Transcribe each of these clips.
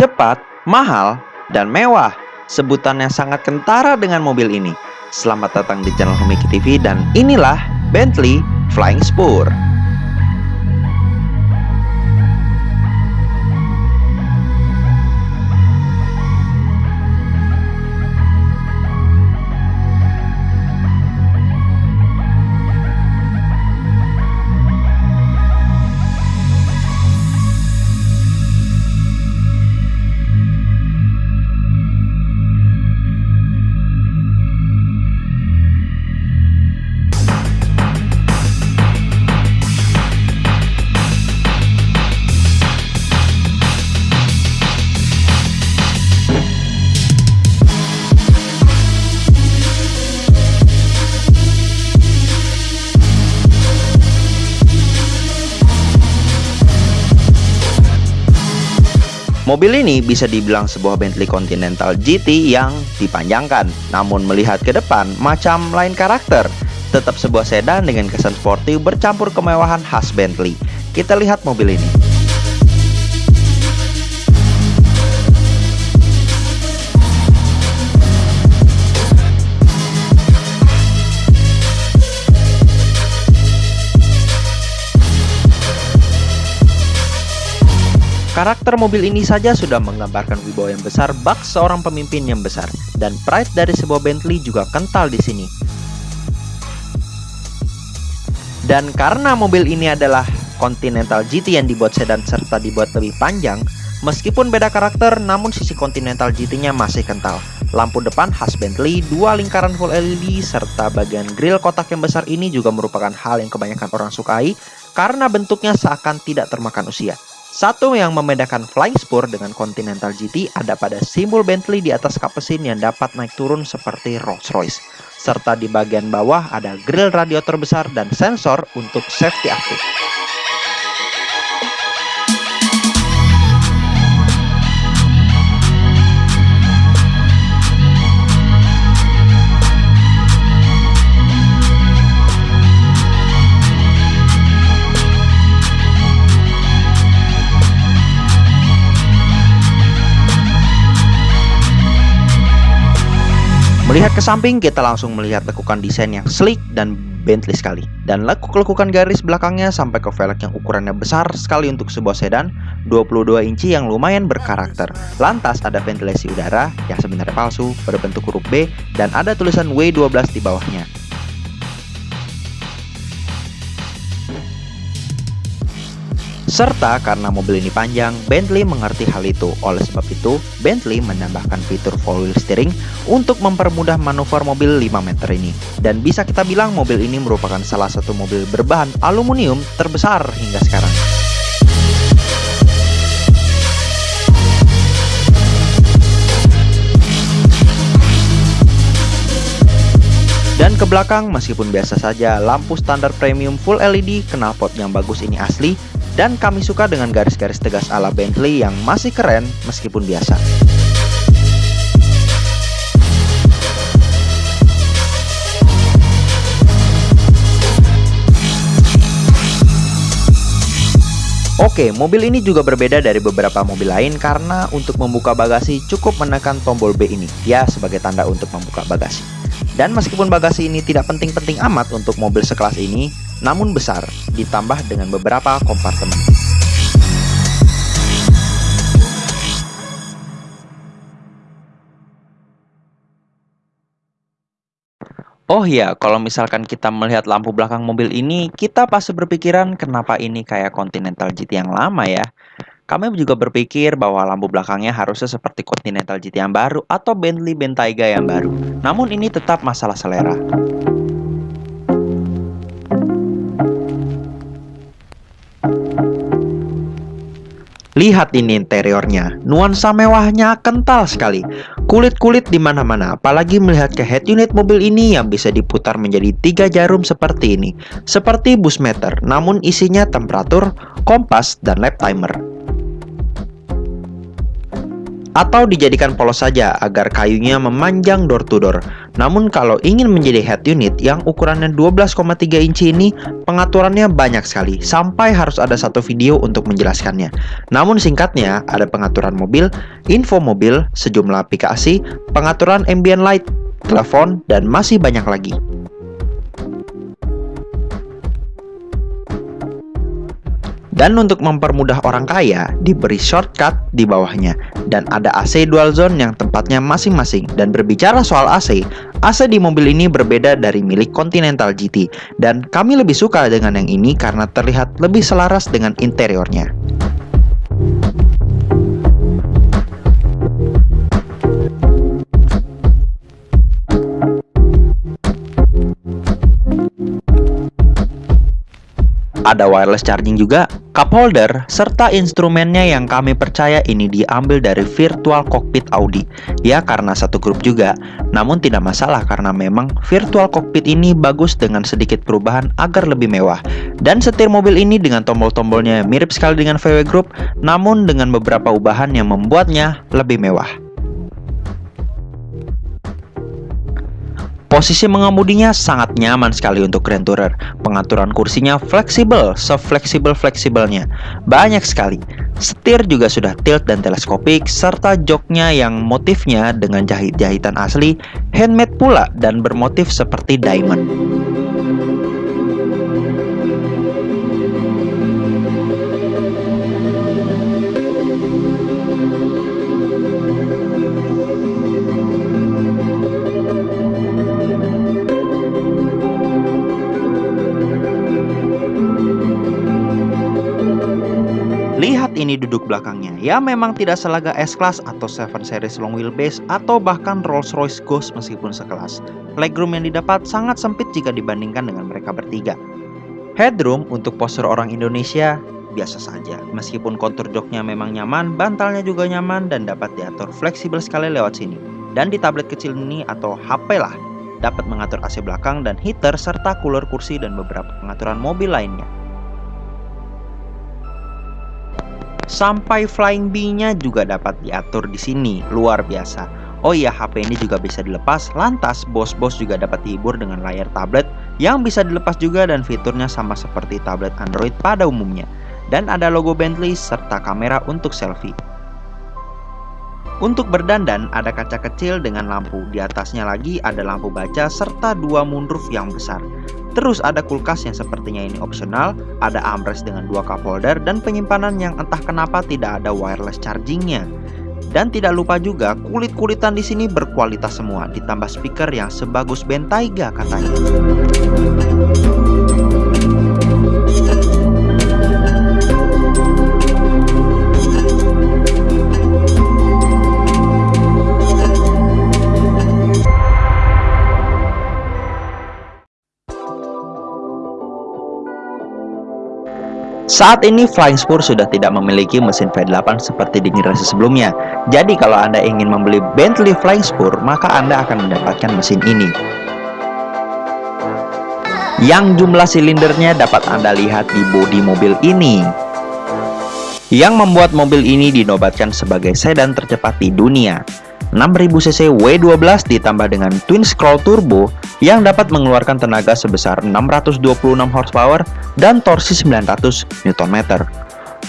cepat, mahal, dan mewah. Sebutannya sangat kentara dengan mobil ini. Selamat datang di channel Homiki TV dan inilah Bentley Flying Spur. Mobil ini bisa dibilang sebuah Bentley Continental GT yang dipanjangkan, namun melihat ke depan macam lain karakter. Tetap sebuah sedan dengan kesan sporty bercampur kemewahan khas Bentley. Kita lihat mobil ini. Karakter mobil ini saja sudah menggambarkan wibawa yang besar bak seorang pemimpin yang besar dan pride dari sebuah Bentley juga kental di sini. Dan karena mobil ini adalah Continental GT yang dibuat sedan serta dibuat lebih panjang, meskipun beda karakter namun sisi Continental GT-nya masih kental. Lampu depan khas Bentley, dua lingkaran full LED serta bagian grill kotak yang besar ini juga merupakan hal yang kebanyakan orang sukai karena bentuknya seakan tidak termakan usia. Satu yang membedakan Flying Spur dengan Continental GT ada pada simbol Bentley di atas kap mesin yang dapat naik turun seperti Rolls-Royce. Serta di bagian bawah ada grill radiator besar dan sensor untuk safety aktif. Melihat ke samping, kita langsung melihat lekukan desain yang sleek dan Bentley sekali. Dan lekuk-lekukan garis belakangnya sampai ke velg yang ukurannya besar sekali untuk sebuah sedan, 22 inci yang lumayan berkarakter. Lantas ada ventilasi udara yang sebenarnya palsu, berbentuk huruf B, dan ada tulisan W12 di bawahnya. Serta karena mobil ini panjang, Bentley mengerti hal itu. Oleh sebab itu, Bentley menambahkan fitur four wheel steering untuk mempermudah manuver mobil 5 meter ini. Dan bisa kita bilang mobil ini merupakan salah satu mobil berbahan aluminium terbesar hingga sekarang. Ke belakang meskipun biasa saja lampu standar premium full LED knalpot yang bagus ini asli dan kami suka dengan garis-garis tegas ala Bentley yang masih keren meskipun biasa. Oke, mobil ini juga berbeda dari beberapa mobil lain karena untuk membuka bagasi cukup menekan tombol B ini, ya sebagai tanda untuk membuka bagasi. Dan meskipun bagasi ini tidak penting-penting amat untuk mobil sekelas ini, namun besar, ditambah dengan beberapa kompartemen. Oh iya, kalau misalkan kita melihat lampu belakang mobil ini, kita pasti berpikiran kenapa ini kayak Continental GT yang lama ya. Kami juga berpikir bahwa lampu belakangnya harusnya seperti Continental GT yang baru atau Bentley Bentayga yang baru. Namun ini tetap masalah selera. Lihat ini interiornya, nuansa mewahnya kental sekali. Kulit-kulit di mana-mana, apalagi melihat ke head unit mobil ini yang bisa diputar menjadi tiga jarum seperti ini. Seperti bus meter, namun isinya temperatur, kompas, dan lap timer atau dijadikan polos saja agar kayunya memanjang door to door. Namun kalau ingin menjadi head unit yang ukurannya 12,3 inci ini, pengaturannya banyak sekali, sampai harus ada satu video untuk menjelaskannya. Namun singkatnya, ada pengaturan mobil, info mobil, sejumlah aplikasi, pengaturan ambient light, telepon, dan masih banyak lagi. Dan untuk mempermudah orang kaya, diberi shortcut di bawahnya. Dan ada AC dual zone yang tempatnya masing-masing. Dan berbicara soal AC, AC di mobil ini berbeda dari milik Continental GT. Dan kami lebih suka dengan yang ini karena terlihat lebih selaras dengan interiornya. Ada wireless charging juga, cup holder, serta instrumennya yang kami percaya ini diambil dari virtual cockpit Audi. Ya karena satu grup juga, namun tidak masalah karena memang virtual cockpit ini bagus dengan sedikit perubahan agar lebih mewah. Dan setir mobil ini dengan tombol-tombolnya mirip sekali dengan VW Group, namun dengan beberapa ubahan yang membuatnya lebih mewah. Posisi mengemudinya sangat nyaman sekali untuk Grand Tourer. Pengaturan kursinya fleksibel, sefleksibel-fleksibelnya. Banyak sekali. Setir juga sudah tilt dan teleskopik, serta joknya yang motifnya dengan jahit-jahitan asli, handmade pula dan bermotif seperti diamond. Lihat ini duduk belakangnya, ya memang tidak selaga S-Class atau 7 Series long wheelbase atau bahkan Rolls-Royce Ghost meskipun sekelas. Legroom yang didapat sangat sempit jika dibandingkan dengan mereka bertiga. Headroom untuk postur orang Indonesia biasa saja. Meskipun kontur joknya memang nyaman, bantalnya juga nyaman dan dapat diatur fleksibel sekali lewat sini. Dan di tablet kecil ini atau HP lah, dapat mengatur AC belakang dan heater serta cooler kursi dan beberapa pengaturan mobil lainnya. Sampai flying bee-nya juga dapat diatur di sini, luar biasa. Oh iya, HP ini juga bisa dilepas, lantas bos-bos juga dapat dihibur dengan layar tablet yang bisa dilepas juga dan fiturnya sama seperti tablet Android pada umumnya. Dan ada logo Bentley serta kamera untuk selfie. Untuk berdandan ada kaca kecil dengan lampu, di atasnya lagi ada lampu baca serta dua moonroof yang besar. Terus ada kulkas yang sepertinya ini opsional, ada armrest dengan dua cup holder dan penyimpanan yang entah kenapa tidak ada wireless chargingnya. Dan tidak lupa juga kulit-kulitan di sini berkualitas semua, ditambah speaker yang sebagus Bentayga katanya. Saat ini Flying Spur sudah tidak memiliki mesin V8 seperti di generasi sebelumnya. Jadi kalau Anda ingin membeli Bentley Flying Spur, maka Anda akan mendapatkan mesin ini. Yang jumlah silindernya dapat Anda lihat di bodi mobil ini. Yang membuat mobil ini dinobatkan sebagai sedan tercepat di dunia. 6000cc W12 ditambah dengan twin scroll turbo yang dapat mengeluarkan tenaga sebesar 626 horsepower dan torsi 900 Nm.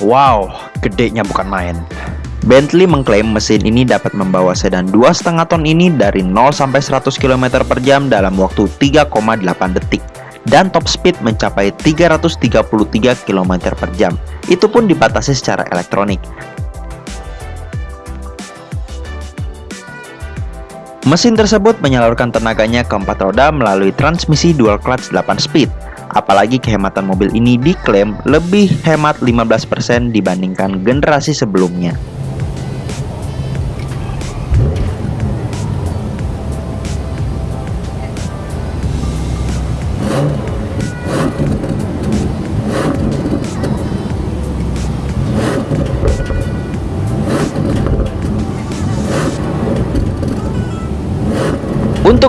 Wow, gedenya bukan main. Bentley mengklaim mesin ini dapat membawa sedan 2,5 ton ini dari 0 sampai 100 km per jam dalam waktu 3,8 detik dan top speed mencapai 333 km per jam. Itu pun dibatasi secara elektronik. Mesin tersebut menyalurkan tenaganya ke empat roda melalui transmisi dual clutch 8 speed. Apalagi kehematan mobil ini diklaim lebih hemat 15% dibandingkan generasi sebelumnya.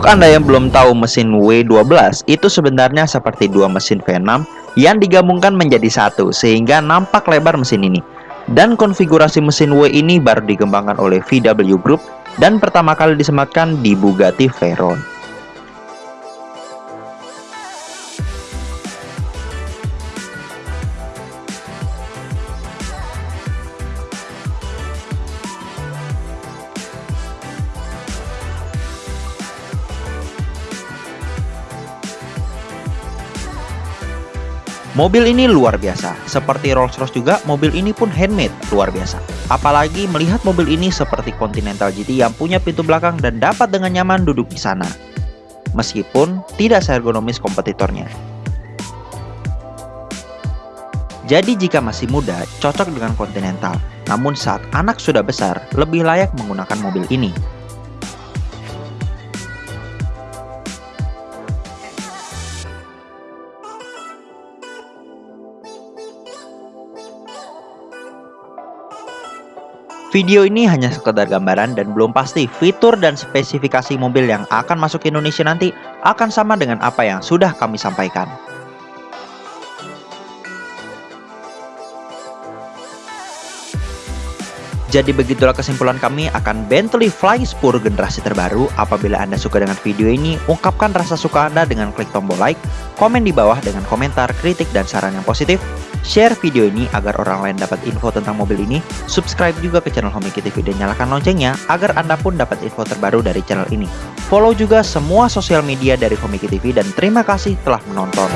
Untuk Anda yang belum tahu mesin W12, itu sebenarnya seperti dua mesin V6 yang digabungkan menjadi satu sehingga nampak lebar mesin ini. Dan konfigurasi mesin W ini baru dikembangkan oleh VW Group dan pertama kali disematkan di Bugatti Veyron. Mobil ini luar biasa, seperti Rolls-Royce juga mobil ini pun handmade, luar biasa. Apalagi melihat mobil ini seperti Continental GT yang punya pintu belakang dan dapat dengan nyaman duduk di sana. Meskipun tidak seergonomis kompetitornya. Jadi jika masih muda, cocok dengan Continental. Namun saat anak sudah besar, lebih layak menggunakan mobil ini. Video ini hanya sekedar gambaran dan belum pasti fitur dan spesifikasi mobil yang akan masuk ke Indonesia nanti akan sama dengan apa yang sudah kami sampaikan. Jadi begitulah kesimpulan kami akan Bentley Flying Spur generasi terbaru. Apabila Anda suka dengan video ini, ungkapkan rasa suka Anda dengan klik tombol like, komen di bawah dengan komentar, kritik, dan saran yang positif, share video ini agar orang lain dapat info tentang mobil ini, subscribe juga ke channel Homiki TV dan nyalakan loncengnya agar Anda pun dapat info terbaru dari channel ini. Follow juga semua sosial media dari Homiki TV dan terima kasih telah menonton.